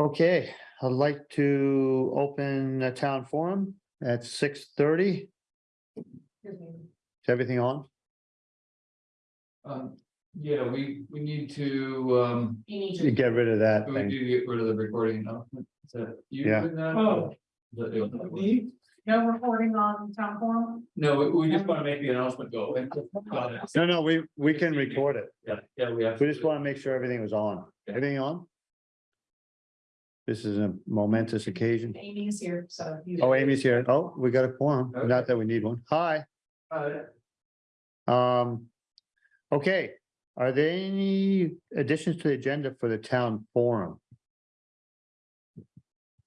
Okay, I'd like to open the town forum at six thirty. Is everything on? Um, yeah, we, we need to, um, You need to, Get rid of that we thing. do get rid of the recording announcement. Is that you Yeah. doing that? Oh. Is that you? no recording on town forum? No, we, we just want to make the announcement go. away. Got it. No, no, we, we can record it. Yeah, yeah, we have. We just want to make sure everything was on. Everything on? This is a momentous occasion. Amy is here, so. you- Oh, Amy's here. Oh, we got a forum. Not that we need one. Hi. Uh, Um, okay, are there any additions to the agenda for the town forum?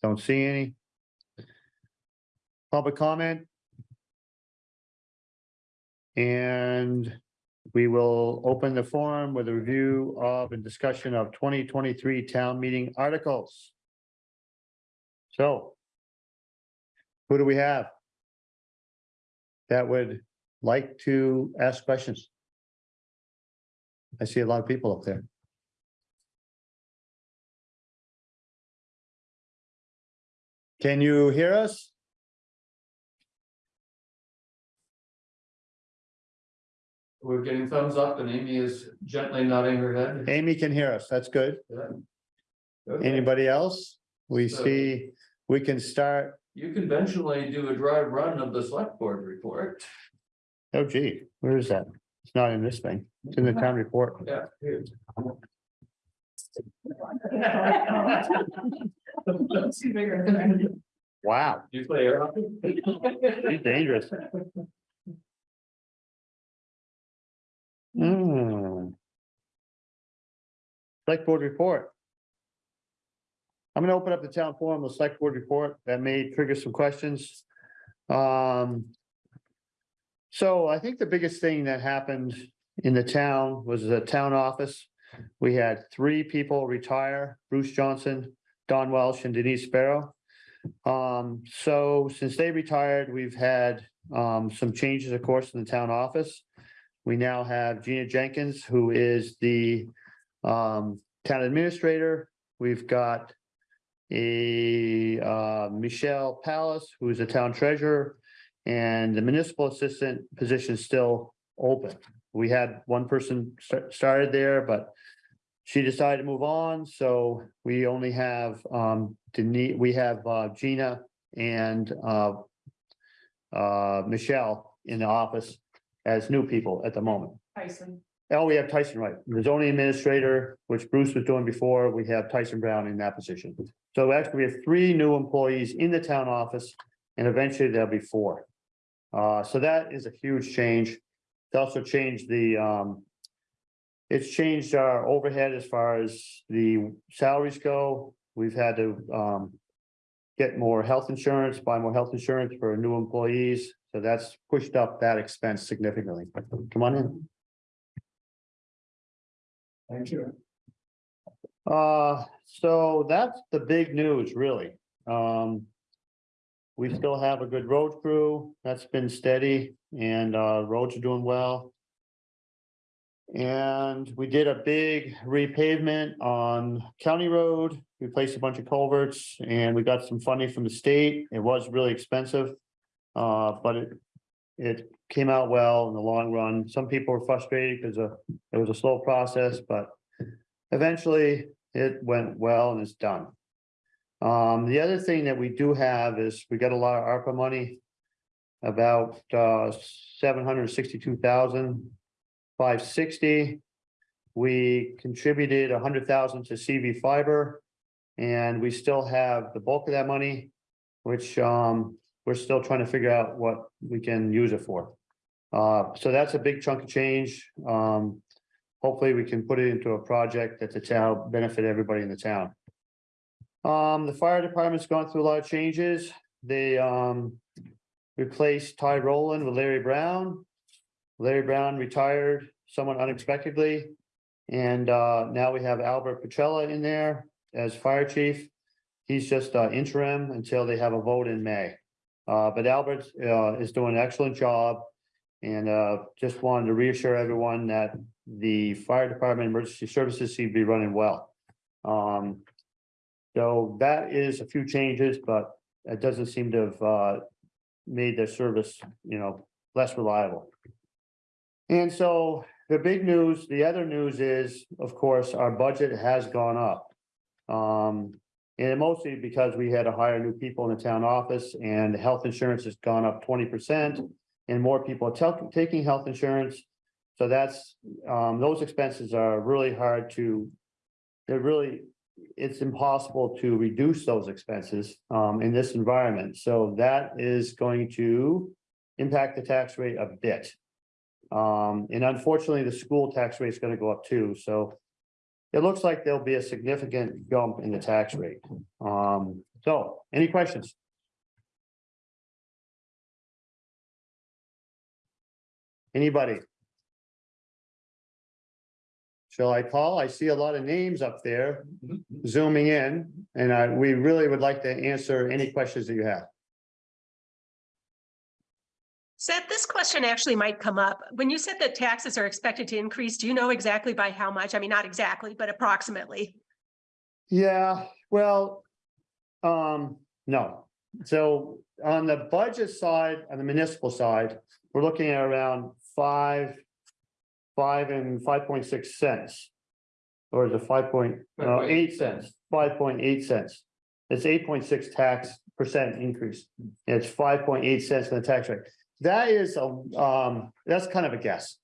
Don't see any. Public comment? And we will open the forum with a review of and discussion of twenty twenty-three town meeting articles. So. Who do we have? That would like to ask questions? I see a lot of people up there. Can you hear us? We're getting thumbs up and Amy is gently nodding her head. Amy can hear us. That's good. Okay. Anybody else? We So- see, we can start. You conventionally do a dry run of the select board report. Oh gee, where is that? It's not in this thing. It's in the town report. Yeah. here. Too bigger than I do. Wow, You play air hockey? he's dangerous. Hmm. Select board report. I'm gonna open up the town forum, the select board report that may trigger some questions. Um. So I think the biggest thing that happened in the town was the town office. We had three people retire, Bruce Johnson, Don Welsh and Denise Sparrow. Um, so since they retired, we've had um some changes, of course, in the town office. We now have Gina Jenkins, who is the um town administrator. We've got a uh Michelle Palace, who is a town treasurer, and the municipal assistant position is still open. We had one person sta- started there, but she decided to move on, so we only have um Denise, we have uh Gina and uh uh Michelle in the office as new people at the moment. Tyson, Oh, we have Tyson, right, the zoning administrator, which Bruce was doing before, we have Tyson Brown in that position. So actually, we have three new employees in the town office, and eventually there'll be four. Uh, so that is a huge change. It's also changed the, um. It's changed our overhead as far as the salaries go. We've had to, um. Get more health insurance, buy more health insurance for new employees, so that's pushed up that expense significantly. Come on in. Thank you. Uh, so that's the big news, really. Um. We still have a good road crew that's been steady and uh roads are doing well. And we did a big repavement on County Road, replaced a bunch of culverts and we got some funding from the state. It was really expensive. Uh, but it, it came out well in the long run. Some people were frustrated because uh, it was a slow process, but eventually it went well and it's done. Um, the other thing that we do have is we got a lot of ARPA money. About uh seven hundred sixty-two thousand five sixty. We contributed a hundred thousand to CV fiber. And we still have the bulk of that money, which um we're still trying to figure out what we can use it for. Uh, so that's a big chunk of change. Um, hopefully we can put it into a project that the town benefit everybody in the town. Um, the fire department's gone through a lot of changes. They um replaced Ty Rowland with Larry Brown. Larry Brown retired somewhat unexpectedly. And uh now we have Albert Petrella in there as fire chief. He's just uh interim until they have a vote in May. Uh, but Albert uh is doing an excellent job. And uh just wanted to reassure everyone that the fire department emergency services seem to be running well. Um, So that is a few changes, but it doesn't seem to have uh. Made their service, you know, less reliable. And so the big news, the other news is, of course, our budget has gone up. Um, and mostly because we had to hire new people in the town office and health insurance has gone up twenty percent. And more people are taking health insurance. So that's, um, those expenses are really hard to. They're really, it's impossible to reduce those expenses, um, in this environment. So that is going to impact the tax rate a bit. Um, and unfortunately, the school tax rate is gonna go up too, so. It looks like there'll be a significant jump in the tax rate. Um, so, any questions? Anybody? Shall I call? I see a lot of names up there zooming in, and I, we really would like to answer any questions that you have. Seth, this question actually might come up. When you said that taxes are expected to increase, do you know exactly by how much? I mean, not exactly, but approximately. Yeah, well, um, no. So on the budget side, on the municipal side, we're looking at around five, five and five point six cents. Or is it five point, no, eight cents, five point eight cents. It's eight point six tax percent increase. And It's five point eight cents in the tax rate. That is, a um, that's kind of a guess.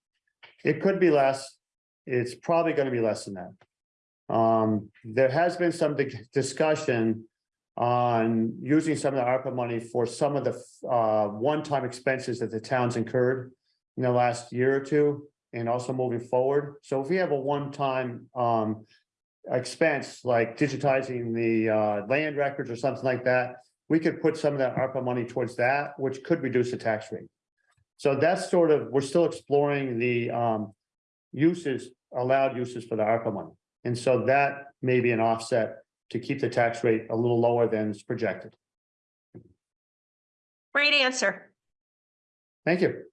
It could be less. It's probably gonna be less than that. Um, there has been some di- discussion on using some of the ARPA money for some of the uh one-time expenses that the towns incurred in the last year or two, and also moving forward. So if we have a one-time um expense like digitizing the uh land records or something like that, we could put some of that ARPA money towards that, which could reduce the tax rate. So that's sort of, we're still exploring the um uses, allowed uses for the ARPA money. And so that may be an offset to keep the tax rate a little lower than is projected. Great answer. Thank you.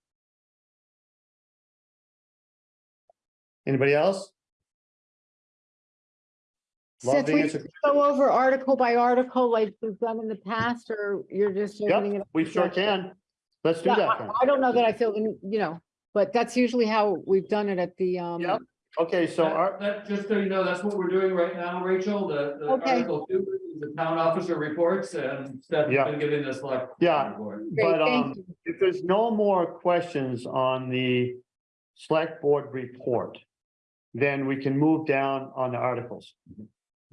Anybody else? Love Seth, to we answer. go over article by article like we've done in the past, or you're just opening it? Yep, up we sure can. Let's do Yeah, that I then. I don't know that I feel, in- you know, but that's usually how we've done it at the, um, Yep. Okay, so That, our, that- just so you know, that's what we're doing right now, Rachel, the, the Okay. article two, is the town officer reports and Steph's Yeah. been giving this like. Yeah. report. great, but um, thank you. if there's no more questions on the select board report, then we can move down on the articles.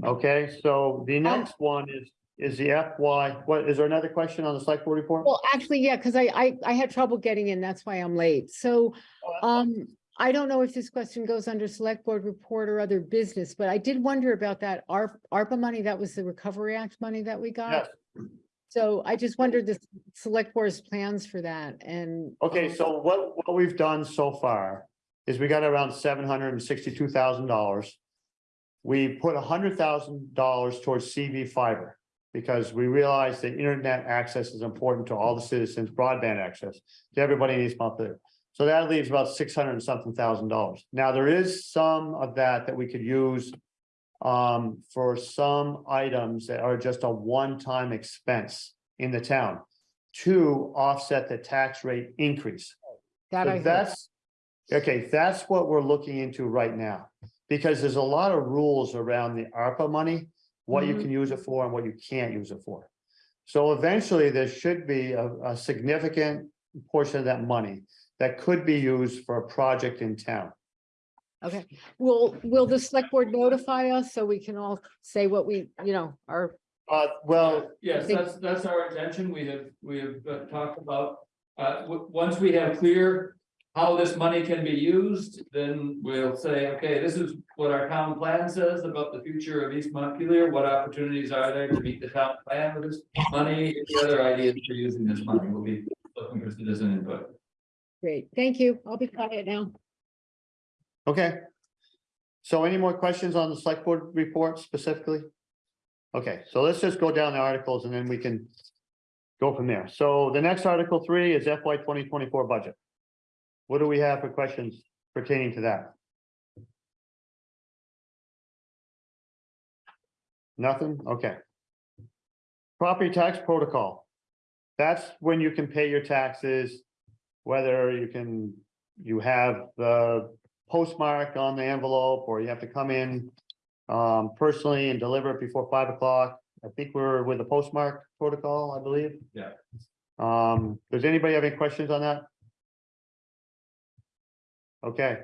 Okay, so the next one is, is the FY, what, is there another question on the select board report? Well, actually, yeah, because I, I, I had trouble getting in, that's why I'm late. So, um, I don't know if this question goes under select board report or other business, but I did wonder about that ARP, ARPA money, that was the Recovery Act money that we got. Yes, So I just wondered the select board's plans for that and. okay, um, so what, what we've done so far is we got around seven hundred and sixty-two thousand dollars. We put hundred thousand dollars towards CV fiber. Because we realize that internet access is important to all the citizens, broadband access, to everybody needs monthly. So that leaves about six hundred and something thousand dollars. Now, there is some of that that we could use. Um, for some items that are just a one-time expense in the town. To offset the tax rate increase. That So that's, okay, that's what we're looking into right now. Because there's a lot of rules around the ARPA money, what you Mhm. can use it for and what you can't use it for. So eventually, there should be a, a significant portion of that money that could be used for a project in town. Okay, will, will the select board notify us so we can all say what we, you know, are, Uh, well, Yes, that's, that's our intention. We have, we have uh, talked about, uh, once we have clear. How this money can be used, then we'll say, okay, this is what our town plan says about the future of East Montpelier. What opportunities are there to meet the town plan with this money? Any other ideas for using this money? We'll be looking for citizen input. great, thank you, I'll be quiet now. okay. So any more questions on the select board report specifically? Okay, so let's just go down the articles and then we can. Go from there. So the next article three is FY twenty twenty-four budget. What do we have for questions pertaining to that? Nothing? Okay. Property tax protocol. That's when you can pay your taxes, whether you can, you have the postmark on the envelope, or you have to come in um, personally and deliver it before five o'clock. I think we're with the postmark protocol, I believe. Yeah. Um, does anybody have any questions on that? Okay.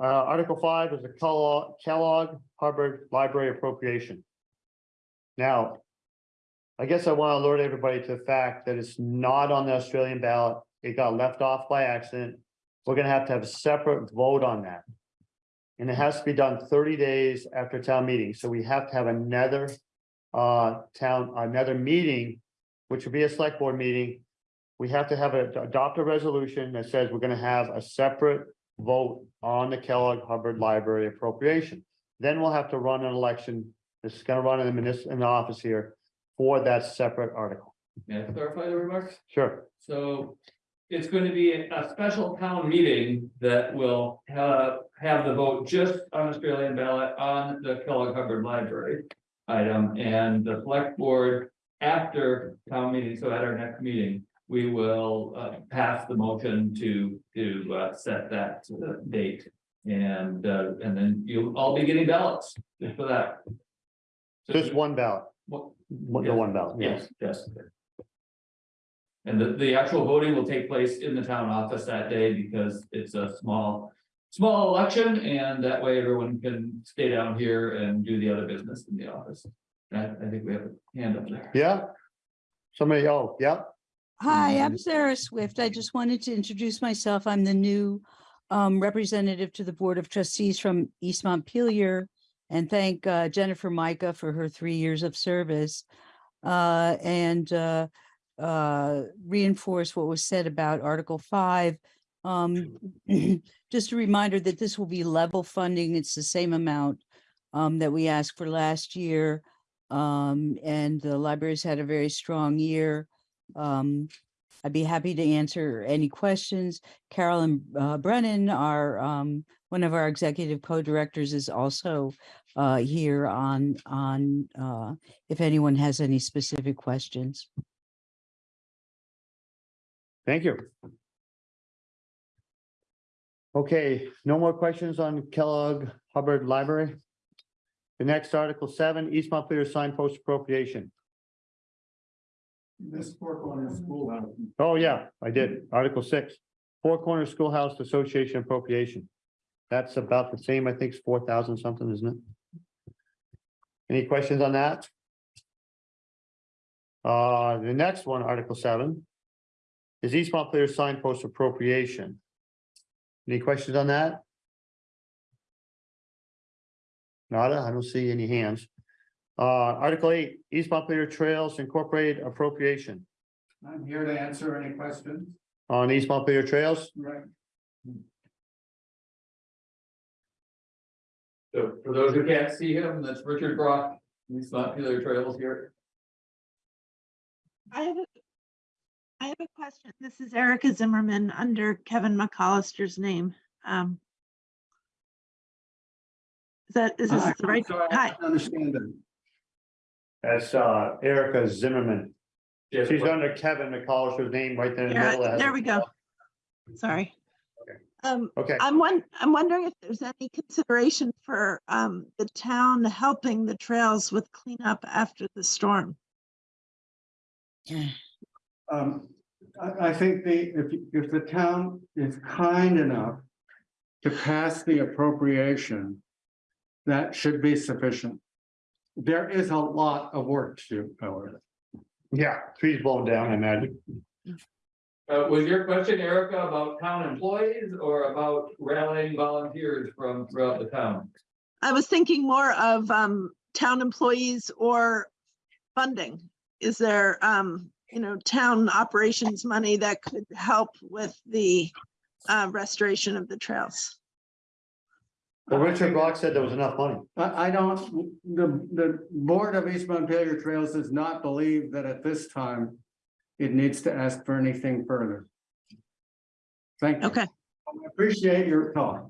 Uh, Article five is a Kellogg, Kellogg Library appropriation. Now. I guess I want to alert everybody to the fact that it's not on the Australian ballot. It got left off by accident. We're gonna have to have a separate vote on that. And it has to be done thirty days after town meeting, so we have to have another. Uh, town, another meeting, which would be a select board meeting. We have to have a, adopt a resolution that says we're gonna have a separate vote on the Kellogg Hubbard Library appropriation. Then we'll have to run an election, this is run in the municipal, in the office here, for that separate article. May I clarify the remarks? Sure, So it's going to be a special town meeting that will have, have the vote just on Australian ballot on the Kellogg Hubbard Library item and the select board after town meeting, so at our next meeting, we will uh pass the motion to to uh set that uh, date. And uh and then you'll all be getting ballots for that. just one ballot, What- one- the one ballot, yes. Yes, yes. And the, the actual voting will take place in the town office that day because it's a small, small election and that way everyone can stay down here and do the other business in the office. I, I think we have a hand up there. Yeah? Somebody, oh, yeah, Hi, I'm Sarah Swift. I just wanted to introduce myself. I'm the new um, representative to the Board of Trustees from East Montpelier and thank uh, Jennifer Micah for her three years of service. uh, And uh, uh, reinforce what was said about Article Five. Um, Just a reminder that this will be level funding. It's the same amount um, that we asked for last year. Um, And the libraries had a very strong year. Um, I'd be happy to answer any questions. Carolyn uh, Brennan, our, um, one of our executive co-directors is also uh, here on, on, uh, if anyone has any specific questions. thank you. Okay, no more questions on Kellogg Hubbard Library? The next Article seven, East Montpelier signpost appropriation. This Four Corners Schoolhouse. Oh, yeah, I did. Article six, Four Corners Schoolhouse Association appropriation. That's about the same, I think it's four thousand something, isn't it? Any questions on that? Uh, the next one, Article seven. Is East Montpelier signpost appropriation. Any questions on that? Nada, I don't see any hands. Uh, Article eight, East Montpelier Trails Incorporated appropriation I'm here to answer any questions. on East Montpelier Trails. Right. So for those who can't see him, that's Richard Brock, he's not Peeler Trails here. I have a, I have a question. This is Erica Zimmerman under Kevin McCollister's name. Um. Is that, is this Hi, the right? sorry, I Hi, didn't Understand that. That's uh Erica Zimmerman. Yes, She's under Kevin McCollister's name right there in the Yeah, middle. It has there a- we go. sorry. Okay. Um, Okay, I'm one, I'm wondering if there's any consideration for um the town helping the trails with cleanup after the storm. Um, I, I think the, if, if the town is kind enough to pass the appropriation, that should be sufficient. There is a lot of work to do, however. yeah, trees blown down, I imagine. Uh, was your question, Erica, about town employees or about rallying volunteers from throughout the town? I was thinking more of um town employees or funding. Is there um, you know, town operations money that could help with the uh restoration of the trails? Well, Richard Brock said there was enough money. I, I don't, the, the Board of East Montpelier Trails does not believe that at this time it needs to ask for anything further. Thank you. Okay, I Appreciate your thought.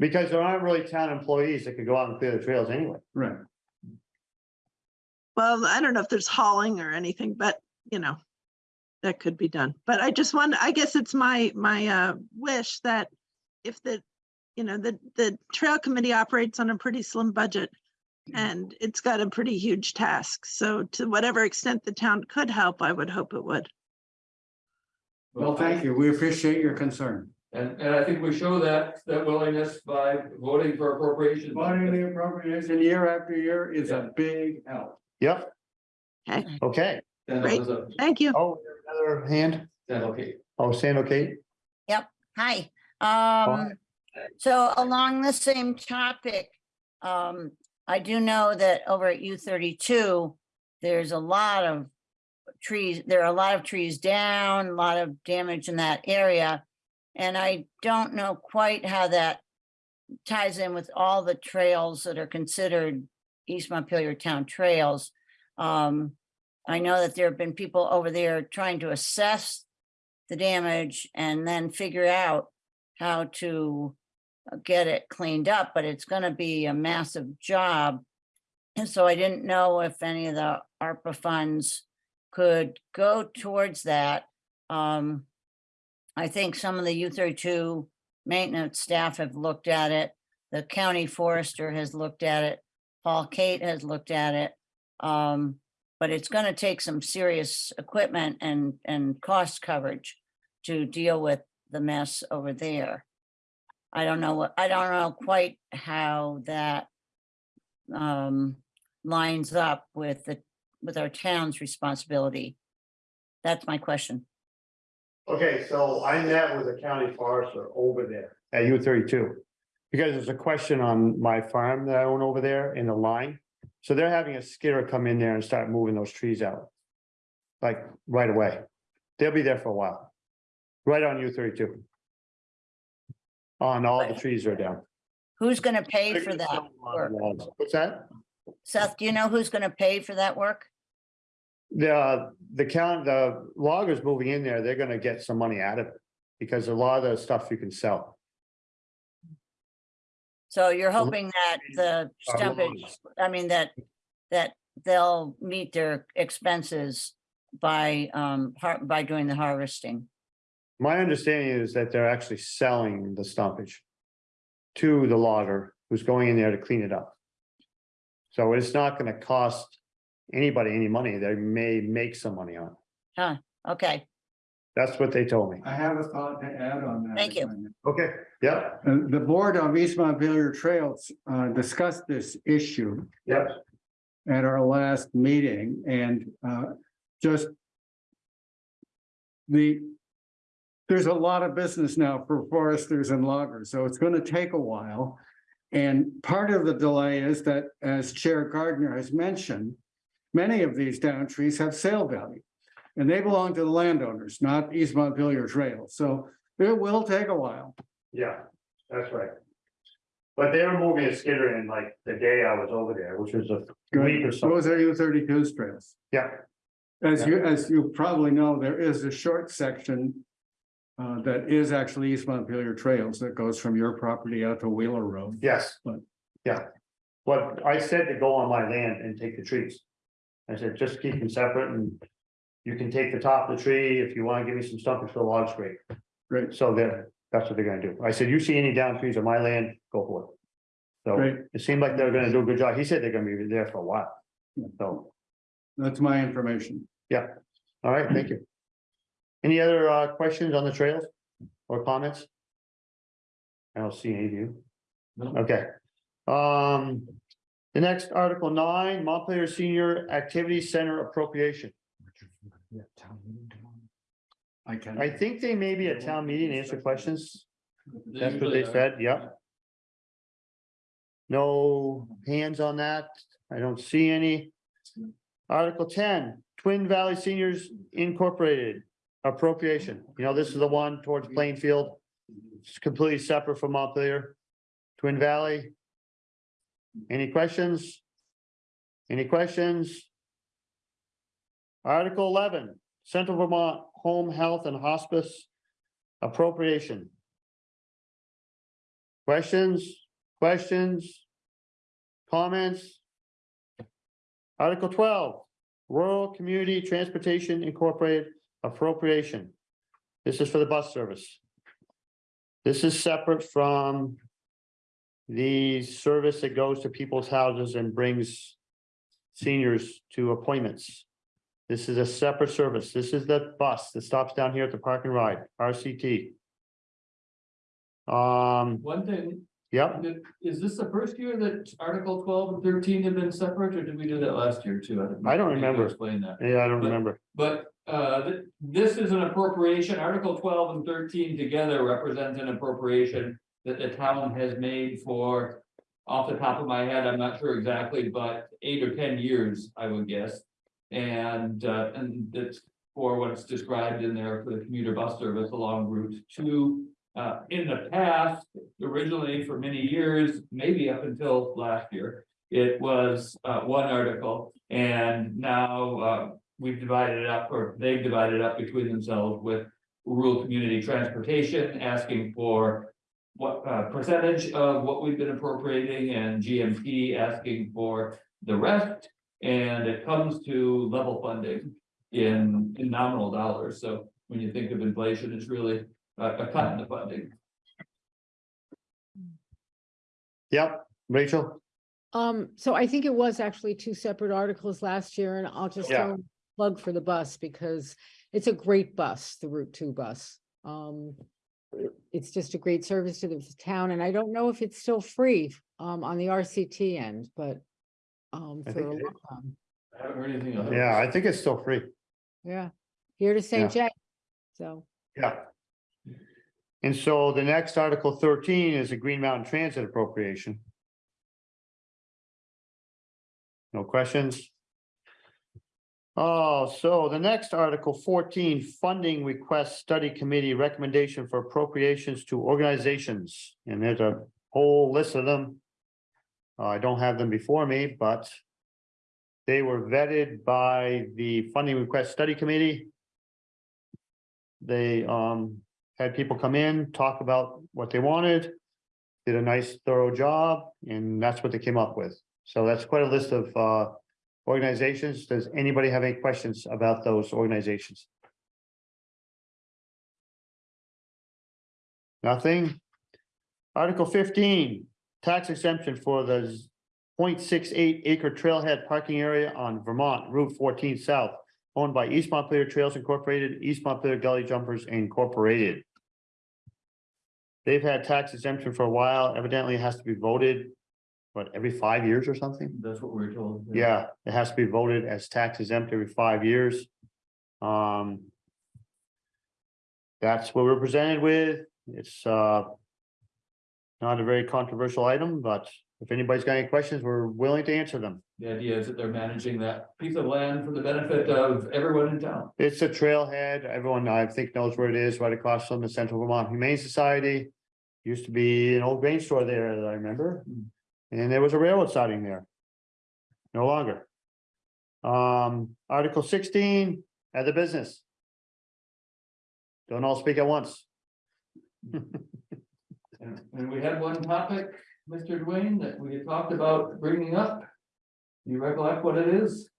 Because there aren't really town employees that could go out and clear the trails anyway. Right. Well, I don't know if there's hauling or anything, but you know, that could be done. But I just want, I guess it's my, my uh wish that if the, you know, the, the trail committee operates on a pretty slim budget and it's got a pretty huge task. So to whatever extent the town could help, I would hope it would. Well, thank you. We appreciate your concern. And, and I think we show that, that willingness by voting for appropriations. Voting the appropriation year after year is a big help. Yep. Okay. Okay. Then it Great. was a- Thank you. Oh, another hand? then okay. Oh, Sam, okay? Yep. Hi, um, so along the same topic, um, I do know that over at U thirty-two, there's a lot of trees, there are a lot of trees down, a lot of damage in that area. And I don't know quite how that ties in with all the trails that are considered East Montpelier Town trails. Um, I know that there have been people over there trying to assess the damage and then figure out how to get it cleaned up, but it's gonna be a massive job. And so I didn't know if any of the ARPA funds could go towards that. Um, I think some of the U thirty-two maintenance staff have looked at it. The county forester has looked at it. Paul Kate has looked at it. Um, but it's gonna take some serious equipment and, and cost coverage to deal with the mess over there. I don't know what, I don't know quite how that um, lines up with the, with our town's responsibility. That's my question. Okay, so I met with a county forester over there at U thirty-two. Because there's a question on my farm that I own over there in the line. So they're having a skidder come in there and start moving those trees out. Like right away. They'll be there for a while. Right on U thirty-two. On all the trees are down. Who's gonna pay for that? work? What's that? Seth, do you know who's gonna pay for that work? The, the count, the loggers moving in there, they're gonna get some money out of it. Because a lot of the stuff you can sell. So you're hoping that the stumpage. I mean, that, that they'll meet their expenses by, um, har- by doing the harvesting. My understanding is that they're actually selling the stumpage. To the logger who's going in there to clean it up. So it's not gonna cost anybody any money. They may make some money on it. Huh, Okay, That's what they told me. I have a thought to add on that. Thank you. if I may. Okay, yeah, Uh, the board of East Montpelier Trails, uh, discussed this issue yeah. at our last meeting and, uh, just the, there's a lot of business now for foresters and loggers, so it's gonna take a while. And part of the delay is that, as Chair Gardner has mentioned, many of these down trees have sale value. And they belong to the landowners, not East Montpelier Trails, so it will take a while. Yeah, that's right. But they were moving a skidder in like the day I was over there, which was a week or so. Those are U thirty-two trails. Yeah, As you, as you probably know, there is a short section. Uh, that is actually East Montpelier Trails that goes from your property out to Wheeler Road. yes. But- Yeah. But I said to go on my land and take the trees. I said, just keep them separate and. You can take the top of the tree if you wanna give me some stumpage for the logs, great. Great, So they're, that's what they're gonna do. I said, you see any down trees on my land, go for it. So great. it seemed like they're gonna do a good job. He said they're gonna be there for a while. So, That's my information. yeah, all right, thank you. Any other uh questions on the trails or comments? I don't see any of you. No. Okay. Um, the next article nine, Montpelier Senior Activity Center appropriation. I can. I think they may be at town meeting to answer questions. That's what they said, yeah. No hands on that. I don't see any. Article ten, Twin Valley Seniors Incorporated appropriation. You know, this is the one towards Plainfield. It's completely separate from Montpelier. Twin Valley. Any questions? Any questions? Article eleven, Central Vermont Home Health and Hospice appropriation. Questions, questions? Comments? Article twelve, Rural Community Transportation Incorporated appropriation. This is for the bus service. This is separate from the service that goes to people's houses and brings seniors to appointments. This is a separate service. This is the bus that stops down here at the park and ride, RCT. Um, One thing, yep, is this the first year that Article twelve and thirteen have been separate, or did we do that last year too? I don't remember. Explain that. yeah, I don't But- remember. But uh, th- this is an appropriation, Article twelve and thirteen together represent an appropriation that the town has made for. Off the top of my head, I'm not sure exactly, but eight or ten years, I would guess. And uh, and that's for what's described in there for the commuter bus service along Route two. Uh, in the past, originally for many years, maybe up until last year, it was uh one article. And now uh we've divided it up, or they've divided it up between themselves with rural community transportation, asking for. What uh percentage of what we've been appropriating and GMT asking for the rest. And it comes to level funding in in nominal dollars, so when you think of inflation, it's really a a cut in the funding. Yep, Rachel, Um, so I think it was actually two separate articles last year and I'll just Yeah. throw a plug for the bus because it's a great bus, the Route Two bus. Um, it's just a great service to the town and I don't know if it's still free um on the RCT end, but um I for think a it long time, I haven't heard anything otherwise. yeah, I think it's still free, yeah, here to St. Jack. So, yeah. And so the next Article thirteen is a Green Mountain Transit appropriation. No questions? Oh, so the next Article fourteen, funding request study committee recommendation for appropriations to organizations, and there's a whole list of them. Uh, I don't have them before me, but. They were vetted by the funding request study committee. They um had people come in, talk about what they wanted. Did a nice thorough job, and that's what they came up with. So that's quite a list of uh organizations. Does anybody have any questions about those organizations? Nothing? Article fifteen, tax exemption for the 0.68 acre trailhead parking area on Vermont Route fourteen South. Owned by East Montpelier Trails Incorporated, East Montpelier Gully Jumpers Incorporated. They've had tax exemption for a while. Evidently it has to be voted. What, every five years or something? That's what we we're told. Yeah, it has to be voted as tax exempt every five years. Um. That's what we're presented with. It's uh. Not a very controversial item, but if anybody's got any questions, we're willing to answer them. The idea is that they're managing that piece of land for the benefit of everyone in town. It's a trailhead. Everyone I think knows where it is, right across from the Central Vermont Humane Society. Used to be an old grain store there that I remember. And there was a railroad siding there. No longer. Um, Article sixteen, other business. Don't all speak at once. And and we had one topic, Mr. Dwayne, that we had talked about bringing up. You recollect what it is?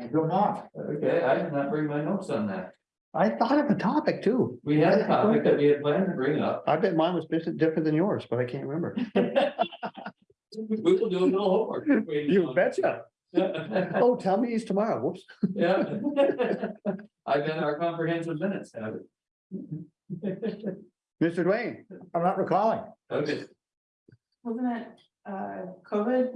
I do not. Okay, I did not bring my notes on that. I thought of a topic too. We had a topic that we had planned to bring up. I bet mine was different different than yours, but I can't remember. We will do a little homework. You betcha. Oh, tell me it's tomorrow. Whoops. Yeah. I've bet our comprehensive minutes have it. Mr. Dwayne, I'm not recalling. Okay, Wasn't it, uh, COVID?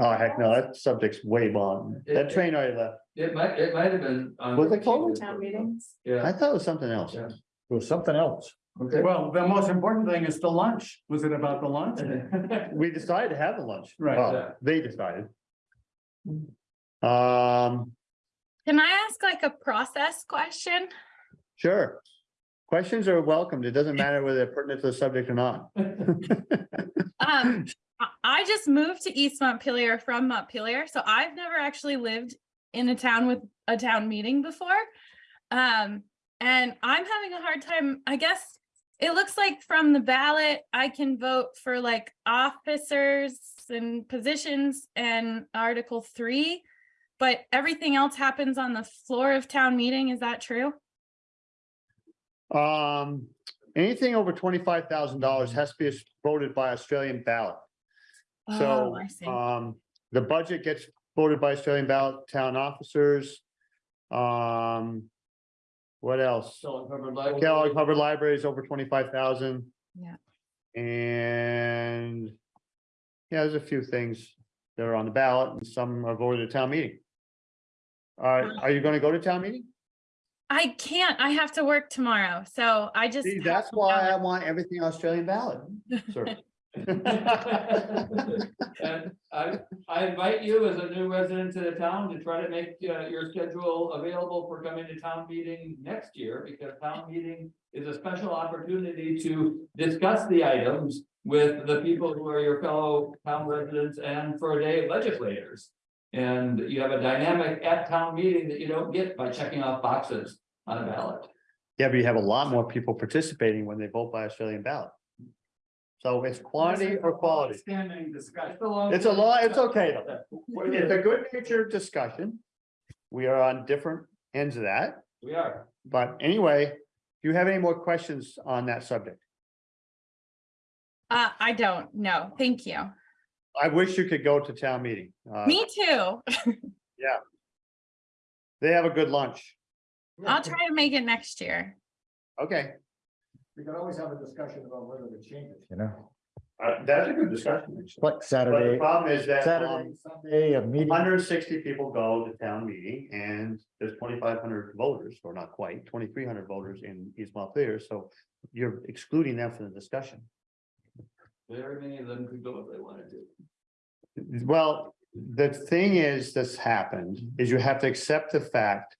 Oh, heck no, that subject's way long. That train already left. it might, it might have been. on- Was it COVID? Town meetings? Yeah. I Yeah, thought it was something else. Yeah. It was something else. Okay. Well, the most important thing is the lunch. Was it about the lunch? We decided to have the lunch. Right. Well, They decided. Um, Can I ask like a process question? sure. Questions are welcomed. It doesn't matter whether they're pertinent to the subject or not. Um, I- I just moved to East Montpelier from Montpelier, so I've never actually lived in a town with a town meeting before. Um, and I'm having a hard time, I guess, it looks like from the ballot, I can vote for like officers and positions and Article three. But everything else happens on the floor of town meeting. Is that true? Um, anything over twenty-five thousand dollars has to be voted by Australian ballot. So, Oh, I see. um, the budget gets voted by Australian ballot, town officers. Um. What else? So covered library. Kellogg Hubbard Library is over twenty-five thousand. Yeah. And. Yeah, there's a few things that are on the ballot and some are voted at town meeting. Uh, are you gonna go to town meeting? I can't, I have to work tomorrow, so I just. See, have that's to why I want everything Australian ballot, sir. And I, I invite you as a new resident to the town to try to make uh, your schedule available for coming to town meeting next year, because town meeting is a special opportunity to discuss the items with the people who are your fellow town residents and for a day legislators. And you have a dynamic at town meeting that you don't get by checking off boxes on a ballot. Yeah, but you have a lot more people participating when they vote by Australian ballot. So it's quantity or quality. Standing discussion. It's a law, it's okay though. It's a good natured discussion. We are on different ends of that, We are. but anyway, do you have any more questions on that subject? Uh, I don't, no, thank you. I wish you could go to town meeting. Uh, Me too. Yeah. They have a good lunch. I'll try to make it next year. Okay, We can always have a discussion about whether to change it, you know? uh, that's a good discussion. Like But the Saturday, problem is that Saturday, Sunday, a meeting. hundred and sixty people go to town meeting and there's twenty-five hundred voters, or not quite, twenty-three hundred voters in East Montpelier, so you're excluding them from the discussion. Very many of them could go if they wanted to. Well, the thing is, that's happened, is you have to accept the fact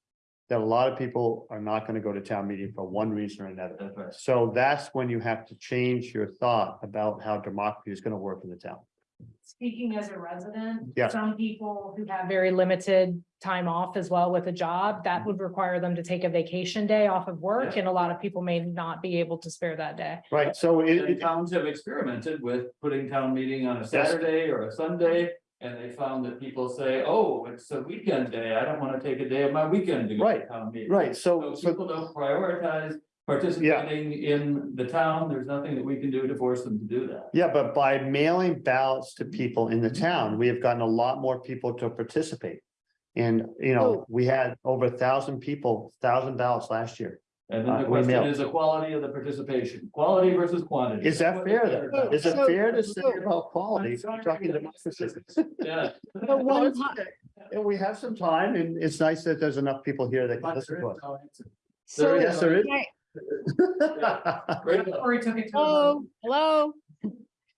that a lot of people are not gonna go to town meeting for one reason or another. That's right. So that's when you have to change your thought about how democracy is gonna work in the town. Speaking as a resident. Yeah. Some people who have very limited time off as well with a job, that mm-hmm. would require them to take a vacation day off of work, Yeah. and a lot of people may not be able to spare that day. Right, so it, And it- towns have experimented with putting town meeting on a Saturday or a Sunday. And they found that people say, oh, it's a weekend day. I don't want to take a day of my weekend to go to Right, town meeting. right, so, So so, people don't prioritize participating in the town. There's nothing that we can do to force them to do that. yeah, but by mailing ballots to people in the town, we have gotten a lot more people to participate. And, you know, Oh. we had over a thousand people, thousand ballots last year. And then Uh, the we question mail. is the quality of the participation, quality versus quantity. Is that That's fair though? then? about. Is it fair to say so- about quality? Sorry. talking democracy? Yeah. But one it's po- okay. And we have some time and it's nice that there's enough people here that can But listen to us. no. So, Yes, there is. Right. Right. Or he took it to. hello, hello.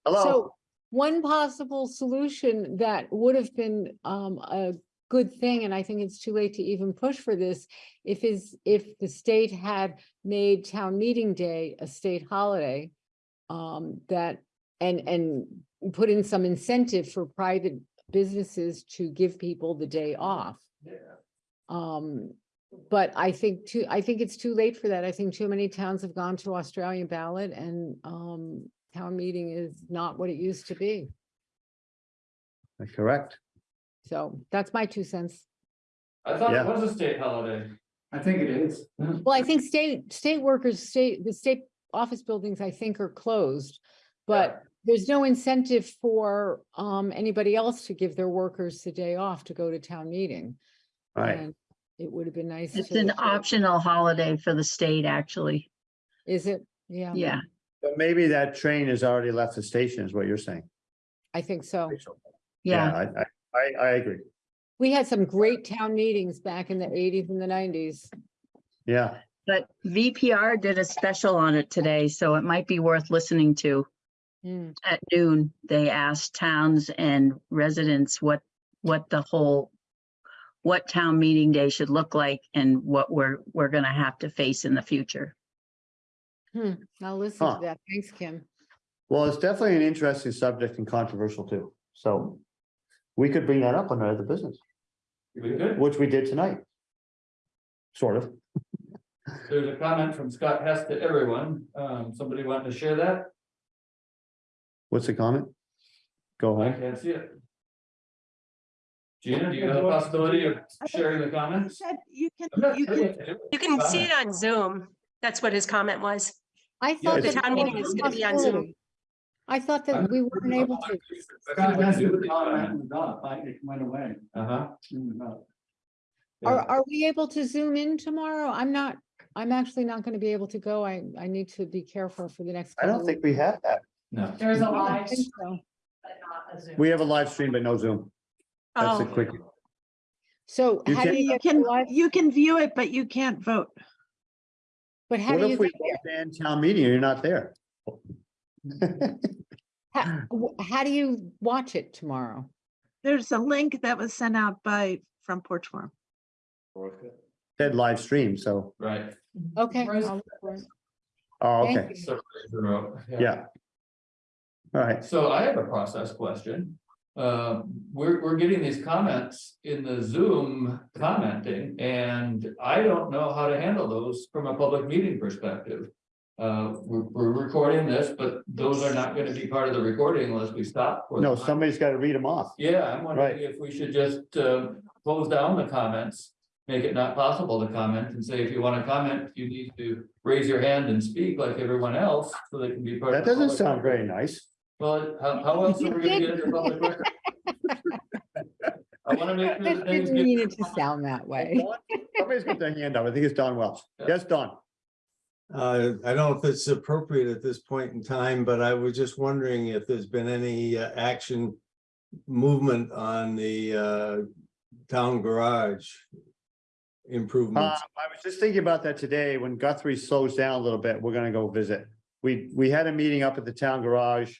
Hello, So one possible solution that would have been um a good thing, and I think it's too late to even push for this. If is, if the state had made town meeting day a state holiday. Um, that, and and put in some incentive for private businesses to give people the day off. Um, but I think too, I think it's too late for that. I think too many towns have gone to Australian ballot and um town meeting is not what it used to be. correct. So that's my two cents. I thought it Yeah. was a state holiday. I think it is. Well, I think state, state workers, state, the state office buildings, I think are closed. But there's no incentive for um anybody else to give their workers the day off to go to town meeting. Right, And It would have been nice. It's to- an optional holiday for the state, actually. Is it? Yeah. Yeah. but maybe that train has already left the station is what you're saying. I think so. Yeah. I, I, I, I agree. We had some great town meetings back in the eighties and the nineties. Yeah, But VPR did a special on it today, so it might be worth listening to. Hmm. At noon, they asked towns and residents what, what the whole, what town meeting day should look like and what we're, we're gonna have to face in the future. Hmm, I'll listen Huh. to that. Thanks, Kim. well, it's definitely an interesting subject and controversial too, so. We could bring that up under other business, We good? which we did tonight. Sort of. there's a comment from Scott Hess to everyone. Um, somebody want to share that? What's the comment? Go I ahead. can't see it. Gina, do you have a possibility of sharing the You comments? said you can, you can, You can see it on Zoom. That's what his comment was. I thought. the that town meeting is gonna be on Zoom. Possibility. I thought that we weren't able to. Scott has to comment and done, I- it went away. Uh-huh. Are, are we able to zoom in tomorrow? I'm not, I'm actually not going to be able to go. I, I need to be careful for the next. I don't couple think we have that. No. There's a of- I don't live, think so. but not a Zoom. We have a live stream, but no Zoom. That's a Oh, quick. So You how do can- you you get can, live, you can view it, but you can't vote. but how What do you, if we get there? ban town meeting and you're not there? How, how do you watch it tomorrow? There's a link that was sent out by Front Porch Forum. Said live stream, so, Right. Okay. I'll look for it. oh, Thank okay, you. So, yeah. All right, So I have a process question. Uh, we're, we're getting these comments in the Zoom commenting, and I don't know how to handle those from a public meeting perspective. Uh, we're, we're recording this, but those are not gonna be part of the recording unless we stop. for no, them. somebody's got to read them off. Yeah, I'm wondering Right. if we should just, uh, close down the comments. Make it not possible to comment and say, if you wanna comment, you need to raise your hand and speak like everyone else, so they can be part. That of the doesn't public sound record. very nice. Well, how, how else are we gonna get into public record? I wanna make sure that I things didn't get, mean it to sound that way. Somebody's got their hand up. I think it's Don Welch. Yes, Don. Uh, I don't know if it's appropriate at this point in time, but I was just wondering if there's been any uh, action. Movement on the uh town garage. Improvements. I was just thinking about that today. When Guthrie slows down a little bit, we're gonna go visit. We, we had a meeting up at the town garage.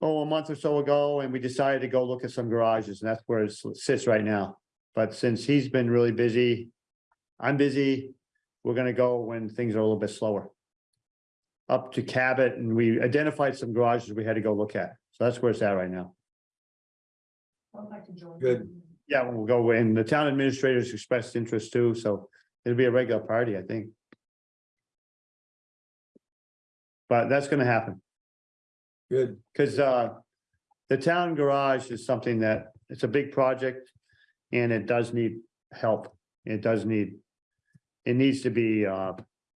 Oh, a month or so ago, and we decided to go look at some garages, and that's where it sits right now. But since he's been really busy, I'm busy, we're gonna go when things are a little bit slower. Up to Cabot, and we identified some garages we had to go look at. So that's where it's at right now. I'd like to join. Good. Yeah, we'll go in. The town administrators expressed interest too, so it'll be a regular party, I think. But that's gonna happen, Good. cause uh, the town garage is something that, it's a big project. And it does need help. It does need. It needs to be uh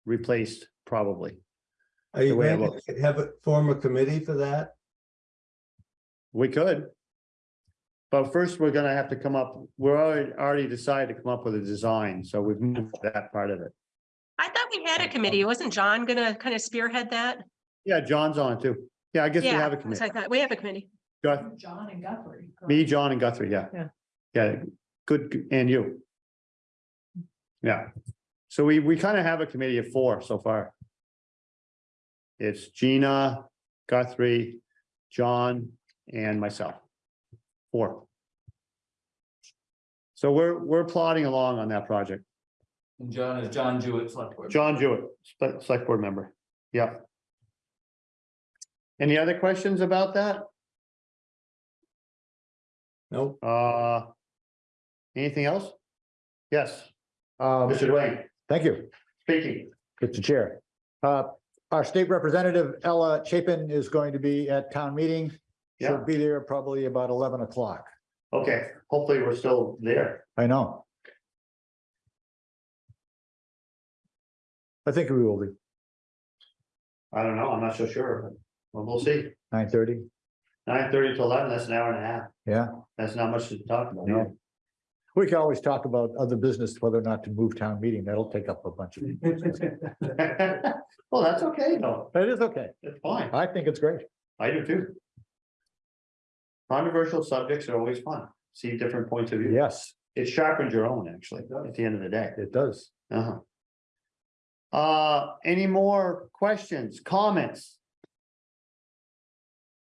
replaced probably. Are you The way it going to have a, form a committee for that? We could. But first, we're gonna have to come up, we're already already decided to come up with a design, so we've moved that part of it. I thought we had a committee. Wasn't John gonna kind of spearhead that? Yeah, John's on it too. Yeah, I guess we Yeah, have a so committee. I thought, we have a committee. Guth- John and Guthrie. Me, John and Guthrie, yeah. Yeah. Yeah, good, and you. Yeah, so we, we kind of have a committee of four so far. It's Gina, Guthrie, John, and myself. Four. So we're, we're plodding along on that project. and John is John Jewett, select board. John Jewett, spe- select board member. Yeah. Any other questions about that? Nope. Uh. Anything else? Yes, Um, Mr. Dwayne, thank you, speaking. Mr. Chair. Uh, our state representative Ella Chapin is going to be at town meeting. She'll be there probably about eleven o'clock. Okay, hopefully we're still there. I know. I think we will be, I don't know, I'm not so sure, but well, we'll see. nine thirty. Nine thirty to eleven, that's an hour and a half. yeah. That's not much to talk about. No. We can always talk about other business, whether or not to move town meeting. That'll take up a bunch of. Well, that's okay though. It is okay. It's fine. I think it's great. I do too. Controversial subjects are always fun. See different points of view. Yes, It sharpens your own, actually, at the end of the day. it does. Uh-huh. Uh, any more questions, comments?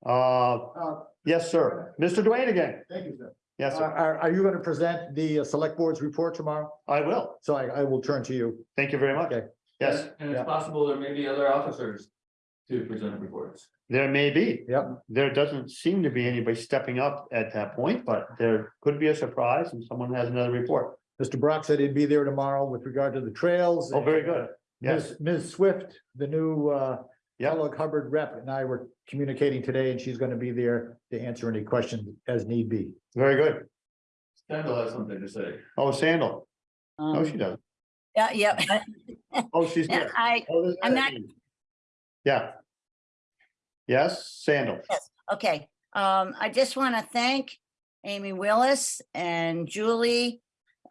Uh, yes, sir. Mr. Dwayne again. Thank you, sir. Yes, sir. Are, are you going to present the uh, select board's report tomorrow? I will. So I, I will turn to you. Thank you very much. Okay. Yes, And it's Yeah. possible there may be other officers to present reports. there may be. Yep. There doesn't seem to be anybody stepping up at that point, but there could be a surprise and someone has another report. Mr. Brock said he'd be there tomorrow with regard to the trails. Oh, very uh, good. Yes, Ms. Ms. Swift, the new uh Yeah. Kellogg Hubbard rep and I were communicating today and she's gonna be there to answer any questions as need be. very good. Sandal has something to say. Oh, Sandal. Oh, she Um, does. Yeah, yeah. Oh, she's Yeah, good. I, Oh, there's I'm that not- name. Yeah. Yes, Sandal. Yes. Okay, um, I just want to thank Amy Willis and Julie,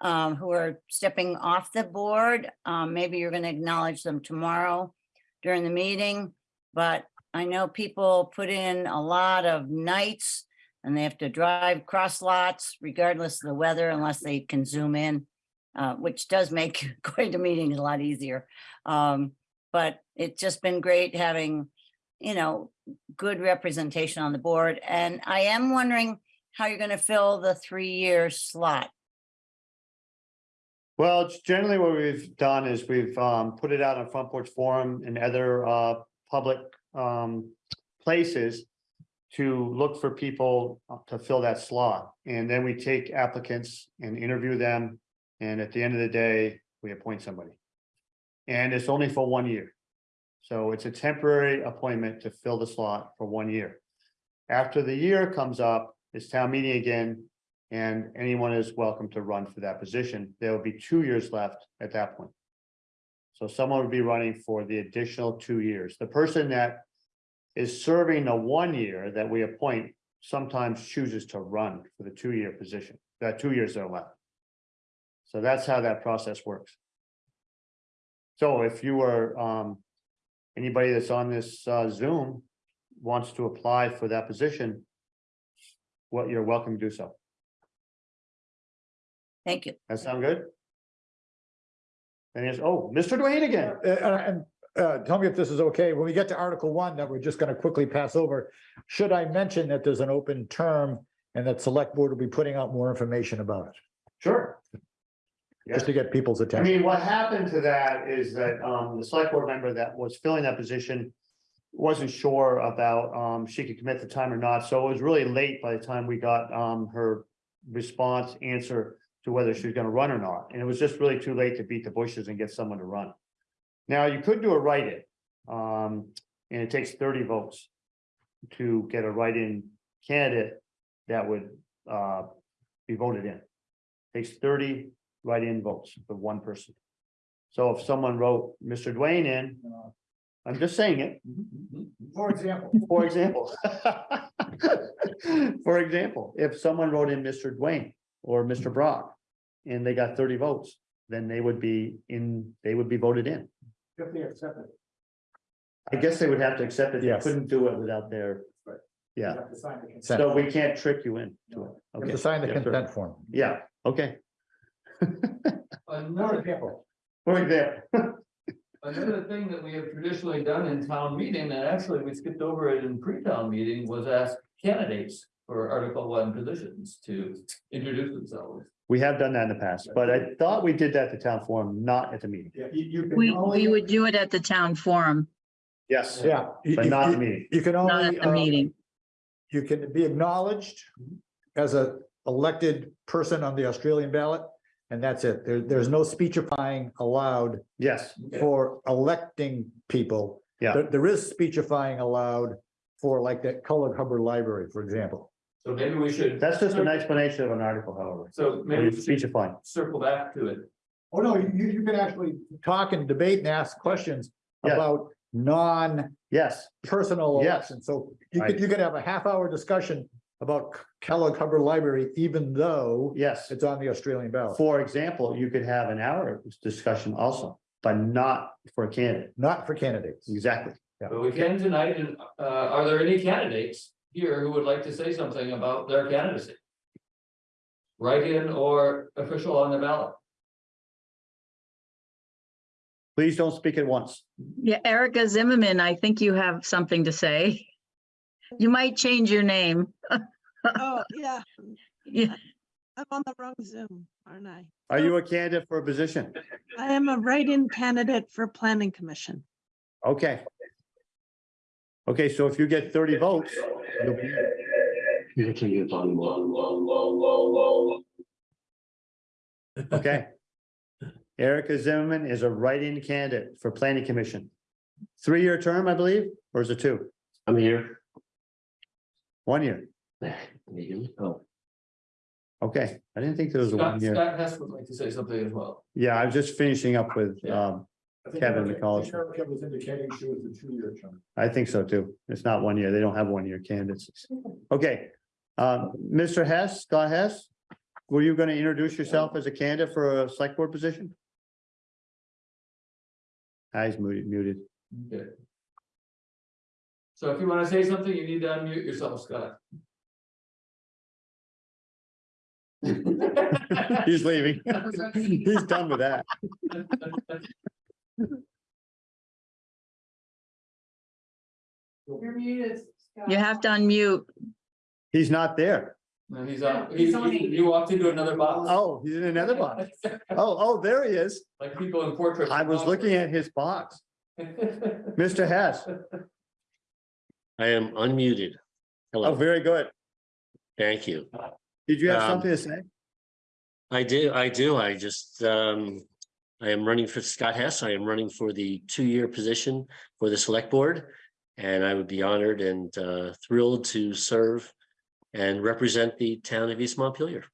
um, who are stepping off the board. Um, maybe you're gonna acknowledge them tomorrow during the meeting. But I know people put in a lot of nights and they have to drive cross lots regardless of the weather unless they can zoom in. Uh, which does make going to meetings a lot easier. Um, but it's just been great having, you know, good representation on the board, and I am wondering how you're gonna fill the three-year slot. Well, generally what we've done is we've um put it out on Front Porch Forum and other uh public um places. To look for people uh, to fill that slot, and then we take applicants and interview them. And at the end of the day, we appoint somebody. And it's only for one year. So it's a temporary appointment to fill the slot for one year. After the year comes up, it's town meeting again, and anyone is welcome to run for that position. There will be two years left at that point. So someone would be running for the additional two years. The person that is serving the one year that we appoint sometimes chooses to run for the two-year position, that two years are left. So that's how that process works. So if you were, um, anybody that's on this uh, Zoom wants to apply for that position, what, you're welcome to do so. Thank you. That sound good? And it's, oh, Mr. Duane again. Uh, and uh, tell me if this is okay. When we get to Article One that we're just gonna quickly pass over, should I mention that there's an open term and that select board will be putting out more information about it, Sure. just to get people's attention. I attention? mean, what happened to that is that um the select board member that was filling that position. Wasn't sure about um she could commit the time or not, so it was really late by the time we got um her response answer. To whether she was gonna run or not, and it was just really too late to beat the bushes and get someone to run. Now, you could do a write-in, um, and it takes thirty votes. To get a write-in candidate that would uh be voted in. It Takes thirty write-in votes for one person. So if someone wrote Mr. Dwayne in, I'm just saying it, For example. for example. For example, if someone wrote in Mr. Dwayne or Mr. Brock. And they got thirty votes, then they would be in, they would be voted in. If they accept it. I guess they would have to accept it. They Yes. couldn't do it without their. Right. Yeah, have to sign the consent. so we can't trick you in to it. You have Okay. to sign the Yes, sir. consent form. Yeah, okay. Another, example. For example, another thing that we have traditionally done in town meeting, and actually we skipped over it in pre-town meeting, was ask candidates for Article One positions to introduce themselves. we have done that in the past, but I thought we did that at the town forum, not at the meeting. Yeah, you, you can We, only- we would do it at the town forum, Yes, Yeah. you- but you- not the you- meeting. You can not only. at the uh, meeting. You can be acknowledged as a elected person on the Australian ballot. And that's it. There, there's no speechifying allowed Yes, for electing people. Yeah. There, there is speechifying allowed for like that Kellogg Hubbard Library, for example. So maybe we should. that's just an explanation of an article, however. So maybe we should Speechifying. circle back to it. Oh, no, you, you can actually talk and debate and ask questions Yeah. about non yes personal Yes. Yes. elections. So you could, you could have a half hour discussion about Kellogg Hubbard Library, even though Yes. it's on the Australian ballot. For example, you could have an hour discussion also, but not for a candidate. Not for candidates. Exactly. But we can tonight, and uh, are there any candidates here who would like to say something about their candidacy? Write-in or official on the ballot? Please don't speak at once. Yeah, Erica Zimmerman, I think you have something to say. You might change your name. Oh, yeah, Yeah, I'm on the wrong Zoom, aren't I? Are you a candidate for a position? I am a write-in candidate for planning commission. Okay. Okay, so if you get thirty votes. you'll be in. Okay. Erica Zimmerman is a write-in candidate for planning commission. Three-year term, I believe, or is it two? I'm here. One year. Oh, Okay, I didn't think there was a Scott, one year. Scott Hess would like to say something as well. Yeah, I was just finishing up with, Yeah. um, I think Kevin Erica- I McCullough. Erica was indicating she was a two-year term. I think so too. It's not one year. They don't have one-year candidates. Okay, um, Mr. Hess, Scott Hess, were you gonna introduce yourself as a candidate for a select board position? Ah, He's muted, muted. Okay. So if you want to say something, you need to unmute yourself, Scott. He's leaving. He's done with that. You're muted. You have to unmute. He's not there. No, he's on, he's, he- you walked into another box. Oh, he's in another box. Oh, oh, there he is. Like people in portraits. I was looking at his box. Mr. Hess. I am unmuted. Hello. Oh, very good. thank you. Did you have Um, something to say? I do, I do. I just, um, I am running for Scott Hess. I am running for the two-year position for the select board. And I would be honored and, uh, thrilled to serve and represent the town of East Montpelier.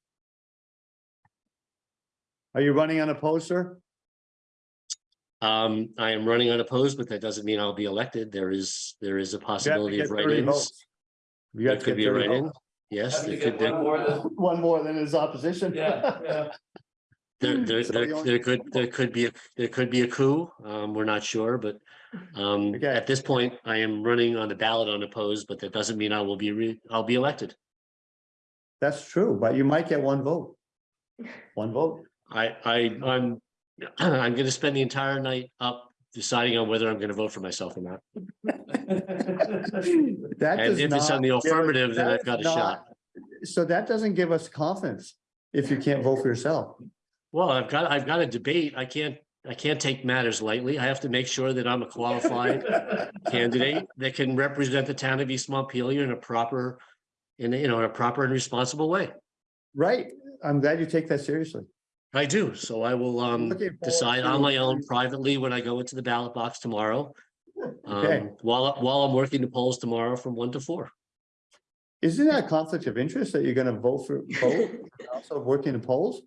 Are you running unopposed, sir? Um, I am running unopposed, but that doesn't mean I'll be elected. There is, there is a You have to possibility of 30 write-ins. votes. You There could be a write-in. Yes, Have there could, one more than, One more than his opposition. yeah, yeah. There, there, there, there could, there could be, a there could be a coup. Um, we're not sure, but. Um, Okay. at this point, I am running on the ballot unopposed, but that doesn't mean I will be re, I'll be elected. That's true, but you might get one vote. One vote. I, I, I'm, I'm gonna spend the entire night up deciding on whether I'm gonna vote for myself or not. That And does if it's on not the give affirmative, then that I've got is a not- shot. So that doesn't give us confidence if you can't vote for yourself. Well, I've got, I've got a debate. I can't, I can't take matters lightly. I have to make sure that I'm a qualified candidate that can represent the town of East Montpelier in a proper, in, a you know, in a proper and responsible way. Right, I'm glad you take that seriously. I do, so I will um decide on my own privately when I go into the ballot box tomorrow. Okay. Um, while, while I'm working the polls tomorrow from one to four. Isn't that a conflict of interest that you're gonna vote for, vote, also working the polls?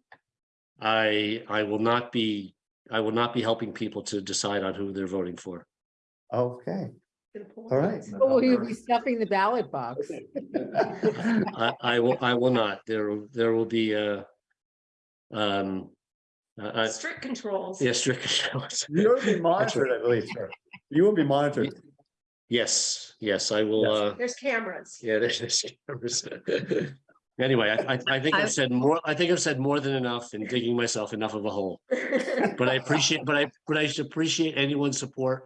I, I will not be, I will not be helping people to decide on who they're voting for. Okay, all right. Oh, Will you be stuffing the ballot box? I, I will, I will not. There, there will be uh Um, uh, Strict controls. yeah, strict. Controls. You'll be monitored, I believe, sir. You will be monitored. Yes, yes, I will, uh, There's cameras. yeah, there's, there's cameras. Anyway, I, I, I think I- I've said more, I think I've said more than enough in digging myself enough of a hole. But I appreciate, but I, but I should appreciate anyone's support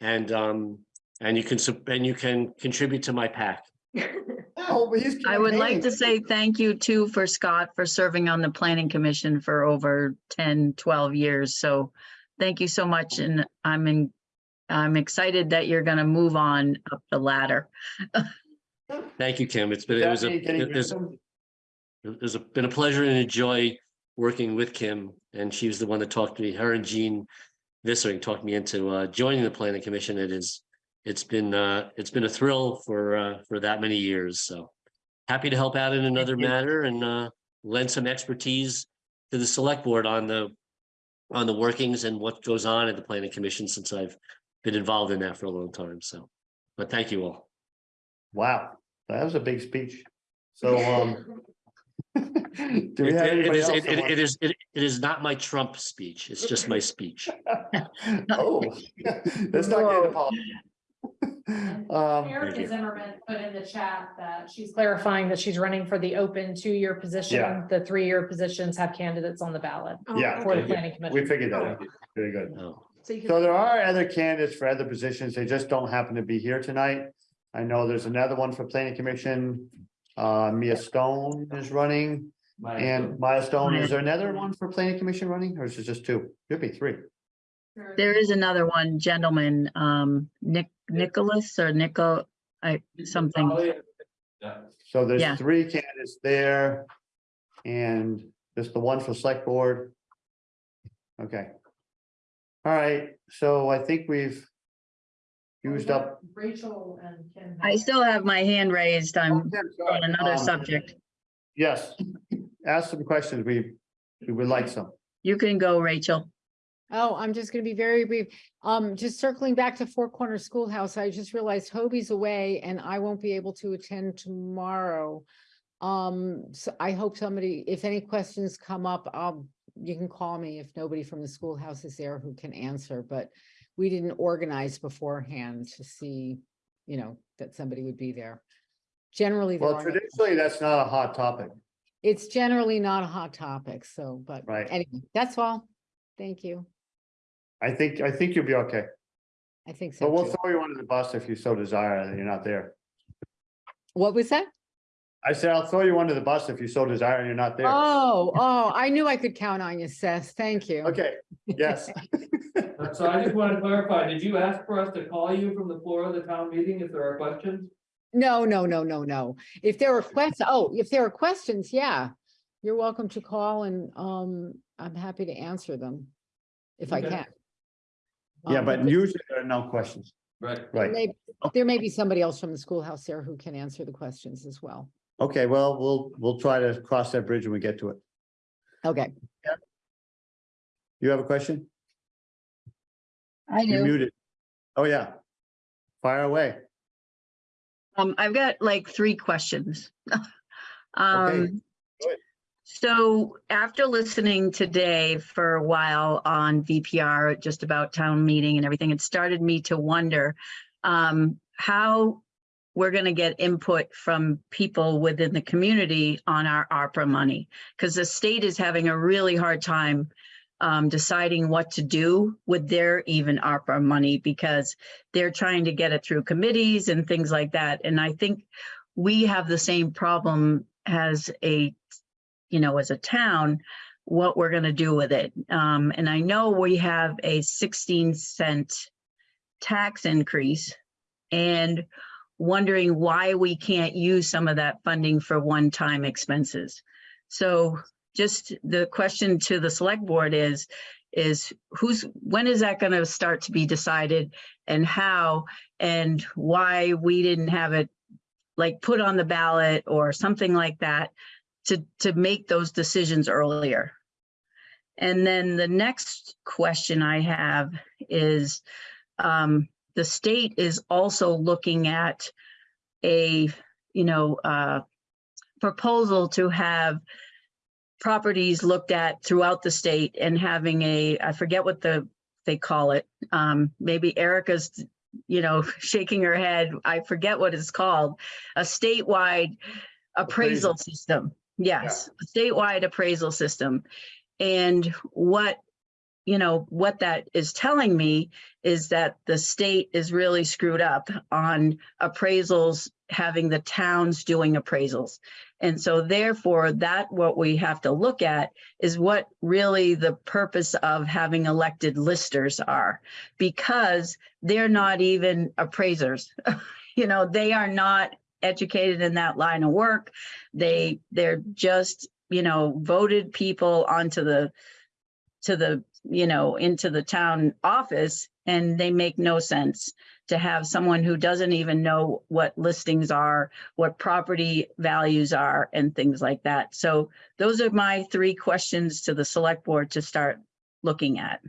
and, um, and you can, sup- and you can contribute to my pack. Oh, I would like to say thank you too for Scott for serving on the planning commission for over 10, 12 years. So thank you so much and I'm in, I'm excited that you're gonna move on up the ladder. Thank you, Kim. It's been, it was a, Stephanie getting it was, wisdom? it's a- been a pleasure and a joy working with Kim. And she was the one that talked to me, her and Jean Vissering talked me into uh, joining the planning commission. It is, it's been, uh, it's been a thrill for, uh, for that many years. So happy to help out in another matter and, uh, lend some expertise to the select board on the, on the workings and what goes on at the planning commission since I've been involved in that for a long time. So, but thank you all. Wow, that was a big speech. So, um. Do we It- have it- it anybody is, else? it- that it- wants- it is, it it is not my Trump speech. It's just my speech. Oh, let's not get involved. Um, Erica Zimmerman put in the chat that she's clarifying that she's running for the open two-year Yeah. position. The three-year positions have candidates on the ballot yeah, for the we planning commission. We figured that out. Very good. Oh, So So there are other candidates for other positions. They just don't happen to be here tonight. I know there's another one for planning commission. Uh, Mia Stone is running and Maya Stone. Is there another one for planning commission running or is it just two? Could be three. There is another one gentleman, um, Nick, Nicholas or Nico, I, something. Yeah. So there's Yeah. three candidates there. And there's the one for select board Okay. All right, so I think we've used up. Rachel and Kim. I still have my hand raised. I'm on another Um, subject. Yes, ask some questions. We, we would like some. You can go, Rachel. Oh, I'm just gonna be very brief. Um, just circling back to Four Corner Schoolhouse, I just realized Hobie's away and I won't be able to attend tomorrow. Um, so I hope somebody, if any questions come up, um, you can call me if nobody from the schoolhouse is there who can answer, but we didn't organize beforehand to see, you know, that somebody would be there. Generally, there Well, traditionally, that's not a hot topic. it's generally not a hot topic, so, but Right. anyway, that's all. Thank you. I think, I think you'll be okay. I think so But we'll too. throw you under the bus if you so desire that you're not there. What was that? I said, I'll throw you under the bus if you so desire and you're not there. Oh, oh, I knew I could count on you, Seth. Thank you. Okay, yes. So I just want to clarify, did you ask for us to call you from the floor of the town meeting if there are questions? No, no, no, no, no. If there are questions, oh, if there are questions, yeah. You're welcome to call and um, I'm happy to answer them. If I Okay. can. Yeah, Um, but usually there are no questions. Right. Right. Maybe, there may be somebody else from the schoolhouse there who can answer the questions as well. Okay, well, we'll, we'll try to cross that bridge when we get to it. Okay. You have a question? I You're do. muted. Oh, yeah. Fire away. Um, I've got like three questions. Um, good. so after listening today for a while on VPR, just about town meeting and everything, it started me to wonder um, how we're gonna get input from people within the community on our ARPA money. Because the state is having a really hard time um, deciding what to do with their even ARPA money because they're trying to get it through committees and things like that. And I think we have the same problem as a, you know, as a town, what we're gonna do with it. Um, and I know we have a sixteen cent tax increase and wondering why we can't use some of that funding for one-time expenses. So just the question to the select board is, is who's, when is that gonna start to be decided and how? And why we didn't have it like put on the ballot or something like that to, to make those decisions earlier. And then the next question I have is, um, the state is also looking at a, you know, uh, proposal to have properties looked at throughout the state and having a, I forget what the, they call it. Um, maybe Erica's, you know, shaking her head. I forget what it's called. A statewide appraisal system. Yes, a statewide appraisal system. And what, you know, what that is telling me is that the state is really screwed up on appraisals, having the towns doing appraisals. And so therefore, that what we have to look at is what really the purpose of having elected listers are. Because they're not even appraisers. You know, they are not educated in that line of work. They, they're just, you know, voted people onto the, to the, you know, into the town office and they make no sense to have someone who doesn't even know what listings are, what property values are and things like that. So those are my three questions to the select board to start looking at.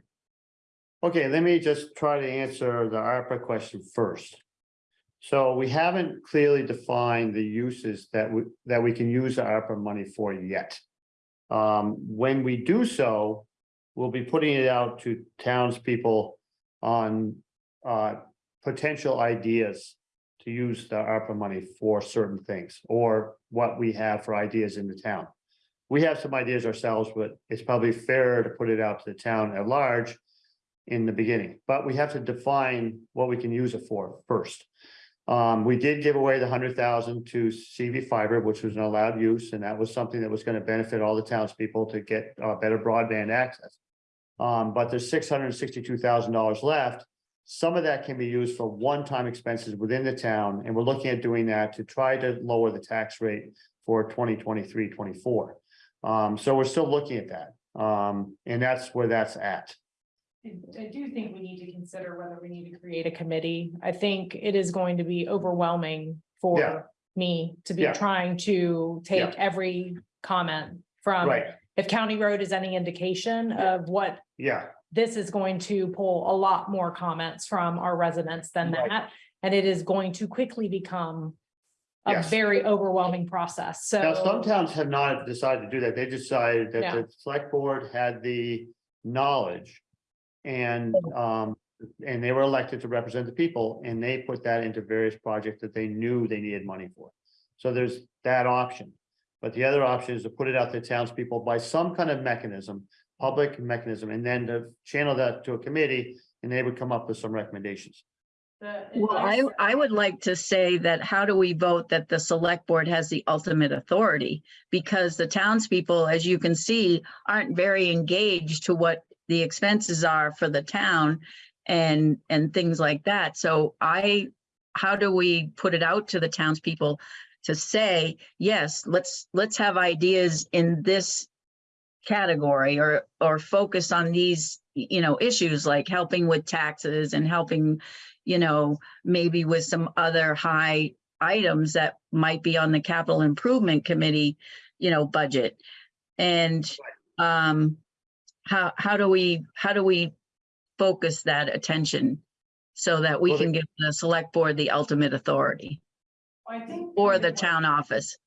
Okay, let me just try to answer the ARPA question first. So we haven't clearly defined the uses that we, that we can use the ARPA money for yet. Um, when we do so, we'll be putting it out to townspeople on uh potential ideas to use the ARPA money for certain things, or what we have for ideas in the town. We have some ideas ourselves, but it's probably fairer to put it out to the town at large in the beginning, but we have to define what we can use it for first. Um, we did give away the hundred thousand to CV fiber, which was an allowed use, and that was something that was gonna benefit all the townspeople to get uh better broadband access. Um, but there's six hundred sixty-two thousand dollars left. Some of that can be used for one-time expenses within the town, and we're looking at doing that to try to lower the tax rate for 2023-24. Um, so we're still looking at that. Um, and that's where that's at. I do think we need to consider whether we need to create a committee. I think it is going to be overwhelming Yeah. for me to be Yeah. trying to take Yeah. every comment from. Right, If County Road is any indication of what yeah, this is going to pull a lot more comments from our residents than Right. that. And it is going to quickly become a Yes. very overwhelming process. now some So, towns have not decided to do that, they decided that Yeah. the select board had the knowledge. And, um, and they were elected to represent the people, and they put that into various projects that they knew they needed money for. So there's that option. But the other option is to put it out to townspeople by some kind of mechanism, public mechanism, and then to channel that to a committee, and they would come up with some recommendations. Well, I, I would like to say that how do we vote that the select board has the ultimate authority? Because the townspeople, as you can see, aren't very engaged to what the expenses are for the town and, and things like that. So I, how do we put it out to the townspeople to say, yes, let's, let's have ideas in this category or, or focus on these, you know, issues like helping with taxes and helping, you know, maybe with some other high items that might be on the capital improvement committee, you know, budget. And, um, how, how do we, how do we focus that attention so that we Well, can give the select board the ultimate authority I think. or the town office?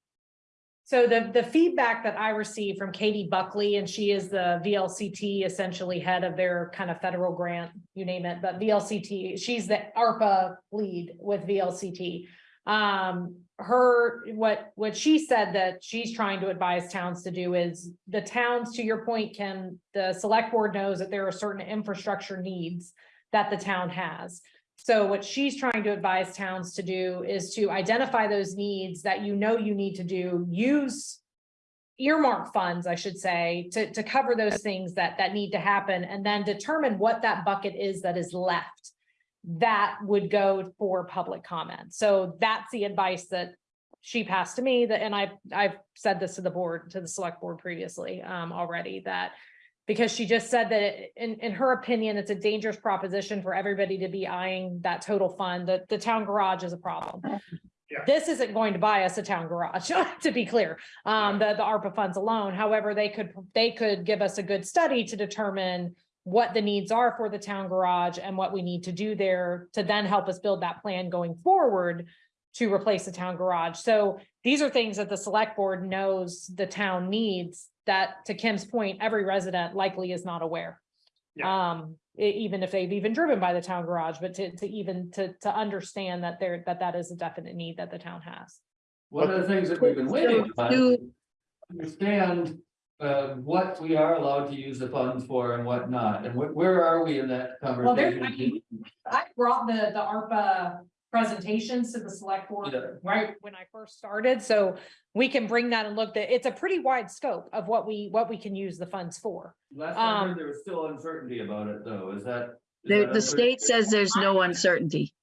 So the, the feedback that I received from Katie Buckley, and she is the VLCT essentially head of their kind of federal grant, you name it, but VLCT, she's the ARPA lead with VLCT. Um, her, what, what she said that she's trying to advise towns to do is the towns, to your point, Kim, the select board knows that there are certain infrastructure needs that the town has. So what she's trying to advise towns to do is to identify those needs that you know you need to do, use. Earmark funds, I should say, to, to cover those things that, that need to happen and then determine what that bucket is that is left. That would go for public comment. So that's the advice that she passed to me that, and I, I've said this to the board, to the select board previously, um, already, that because she just said that it- in, in her opinion, it's a dangerous proposition for everybody to be eyeing that total fund, that the town garage is a problem. Yeah. This isn't going to buy us a town garage, to be clear, um, the, the ARPA funds alone. However, they could, they could give us a good study to determine what the needs are for the town garage and what we need to do there to then help us build that plan going forward to replace the town garage. So these are things that the select board knows the town needs that, to Kim's point, every resident likely is not aware. Um, e- even if they've even driven by the town garage, but to, to even to, to understand that there, that that is a definite need that the town has. One of the things that we've been waiting to understand uh, what we are allowed to use the funds for and what not, and wh- where are we in that conversation? Well, there, I conversation? mean, I brought the, the ARPA presentations to the select board Yeah. right when I first started, so we can bring that and look, that it's a pretty wide scope of what we, what we can use the funds for. Last I um, heard, there was still uncertainty about it, though, is that? is The, that the state says there's no uncertainty.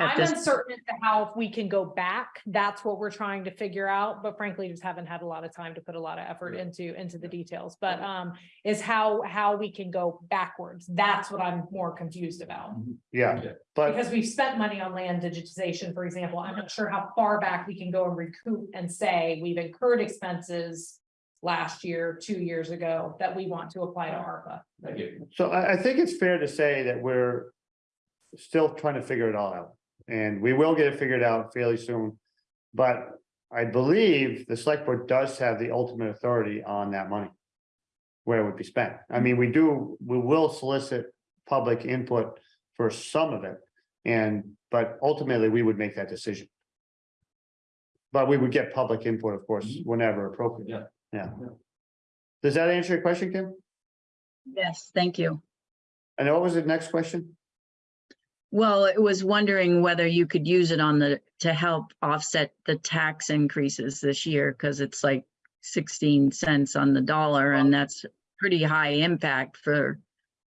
At I'm this. uncertain as to how if we can go back, that's what we're trying to figure out, but frankly, just haven't had a lot of time to put a lot of effort into, into the details, but, um, is how, how we can go backwards, that's what I'm more confused about. Yeah, Okay. but Because we've spent money on land digitization, for example, I'm not sure how far back we can go and recoup and say we've incurred expenses. Last year, two years ago, that we want to apply to ARPA. Thank you. So I, I think it's fair to say that we're still trying to figure it all out, and we will get it figured out fairly soon. But I believe the select board does have the ultimate authority on that money. Where it would be spent. I mean, we do, we will solicit public input for some of it. And, but ultimately, we would make that decision. But we would get public input, of course, mm-hmm. whenever appropriate. Yeah. Yeah. Does that answer your question, Kim? Yes, thank you. And what was the next question? Well, it was wondering whether you could use it on the, to help offset the tax increases this year, because it's like sixteen cents on the dollar, and that's pretty high impact for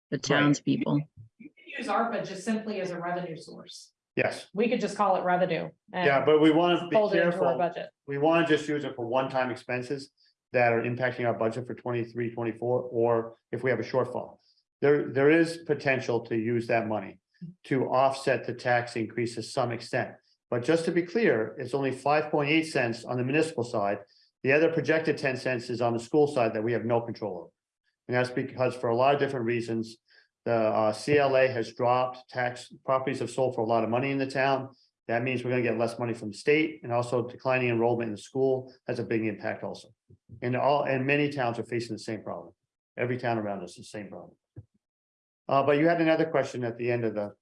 the townspeople. You can Use ARPA just simply as a revenue source, Yes, we could just call it revenue. and yeah, but we want to be Fold it into our careful. budget. We want to just use it for one-time expenses. that are impacting our budget for 23, 24, or if we have a shortfall. There, there is potential to use that money to offset the tax increase to some extent. But just to be clear, it's only five point eight cents on the municipal side. The other projected ten cents is on the school side that we have no control over. And that's because for a lot of different reasons, the uh, CLA has dropped, tax properties have sold for a lot of money in the town. That means we're gonna get less money from the state and also declining enrollment in the school has a big impact also. And all, and many towns are facing the same problem. Every town around us is the same problem. Uh, but you had another question at the end of the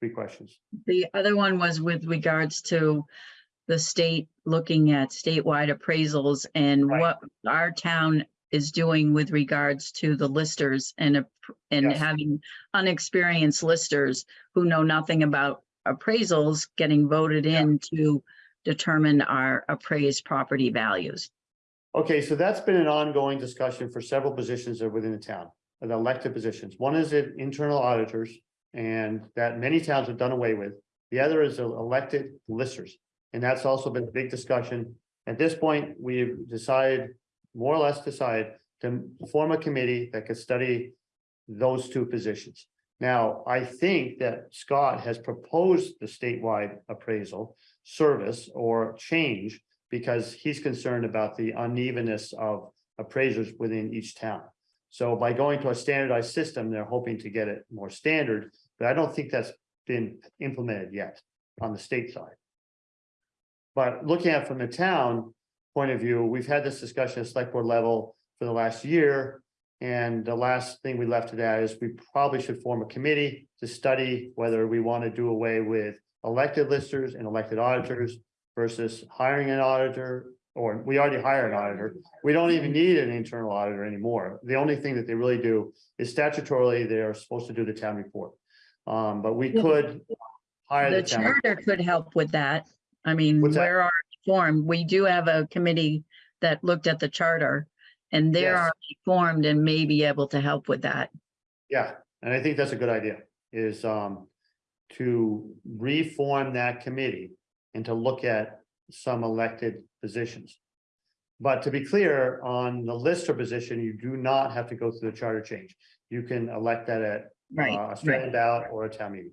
three questions. The other one was with regards to the state looking at statewide appraisals and Right. what our town is doing with regards to the listers and, and Yes. having unexperienced listers who know nothing about appraisals getting voted in to determine our appraised property values. Okay, so that's been an ongoing discussion for several positions within the town, the elected positions. One is internal auditors, and that many towns have done away with. The other is elected listers, and that's also been a big discussion. At this point, we've decided, more or less decided, to form a committee that could study those two positions. Now, I think that Scott has proposed the statewide appraisal service or change because he's concerned about the unevenness of appraisers within each town. So by going to a standardized system, they're hoping to get it more standard, but I don't think that's been implemented yet on the state side. But looking at it from the town point of view, we've had this discussion at select board level for the last year. And the last thing we left to that is we probably should form a committee to study whether we want to do away with elected listers and elected auditors versus hiring an auditor, or we already hire an auditor. We don't even need an internal auditor anymore. The only thing that they really do is statutorily, they are supposed to do the town report. Um, but we could hire The the charter could help with that. I mean, What's that? where are formed, we do have a committee that looked at the charter. And they're Yes. already formed and may be able to help with that. Yeah, and I think that's a good idea, is um to reform that committee and to look at some elected positions. But to be clear, on the lister position, you do not have to go through the charter change. You can elect that at Right, uh, a right. straight ballot or a town meeting.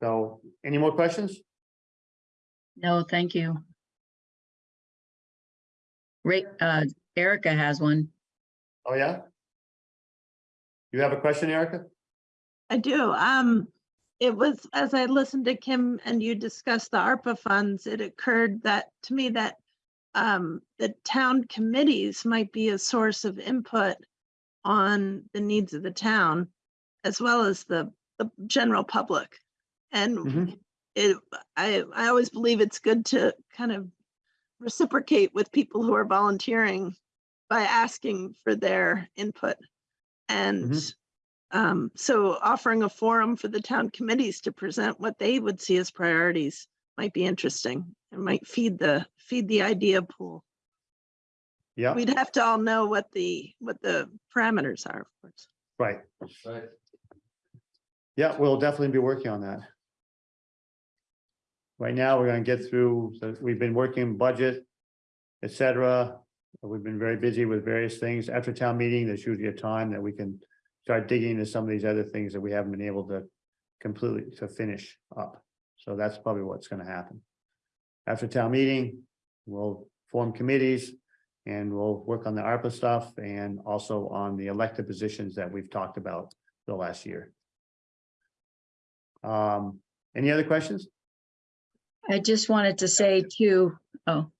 So, any more questions? No, thank you. Ray, uh, Erica has one. Oh, yeah? You have a question, Erica? I do. Um, it was, as I listened to Kim and you discuss the ARPA funds, it occurred that, to me, that um, the town committees might be a source of input on the needs of the town, as well as the, the general public. And Mhm. it, I, I always believe it's good to kind of reciprocate with people who are volunteering by asking for their input. And um, so offering a forum for the town committees to present what they would see as priorities might be interesting. It might feed the, feed the idea pool. Yeah, We'd have to all know what the, what the parameters are, of course. right. Right. Yeah, we'll definitely be working on that. Right now, we're gonna get through, so we've been working budget, etc. We've been very busy with various things. After town meeting, there's usually a time that we can start digging into some of these other things that we haven't been able to completely to finish up. So that's probably what's gonna happen. After town meeting, we'll form committees and we'll work on the ARPA stuff and also on the elected positions that we've talked about the last year. Um, any other questions? I just wanted to say too, oh,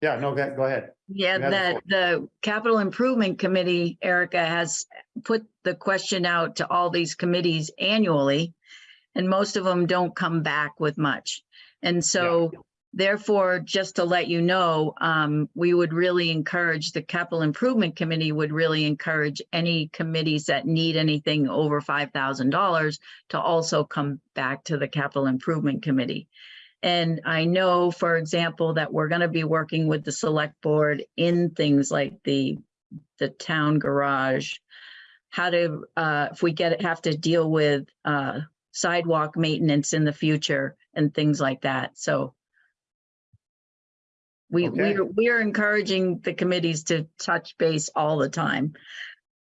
Yeah, no, go go ahead. Yeah, the that the Capital Improvement Committee, Erica, has put the question out to all these committees annually. And most of them don't come back with much. And so therefore, just to let you know, um, we would really encourage, the Capital Improvement Committee would really encourage any committees that need anything over five thousand dollars to also come back to the Capital Improvement Committee. And I know, for example, that we're gonna be working with the select board in things like the, the town garage. How to, uh, if we get, have to deal with, uh, sidewalk maintenance in the future and things like that. So We, Okay. we, are we are encouraging the committees to touch base all the time.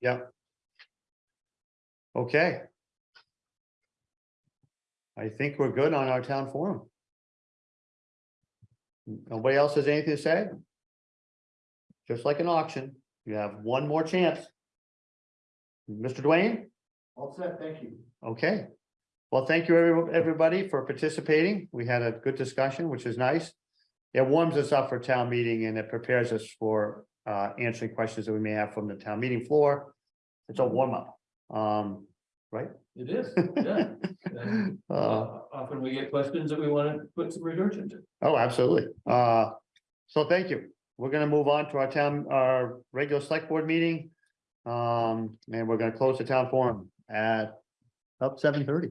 Yeah. Okay. I think we're good on our town forum. Nobody else has anything to say? Just like an auction, you have one more chance. Mr. Dwayne? All set, thank you. Okay. Well, thank you, every- everybody, for participating. We had a good discussion, which is nice. It warms us up for town meeting and it prepares us for uh answering questions that we may have from the town meeting floor. It's a warm up, um, right? It is, yeah. And, Uh, uh, Often we get questions that we want to put some research into. oh, absolutely. Uh, so thank you. We're gonna move on to our town, our regular select board meeting. Um, and we're gonna close the town forum at up seven thirty.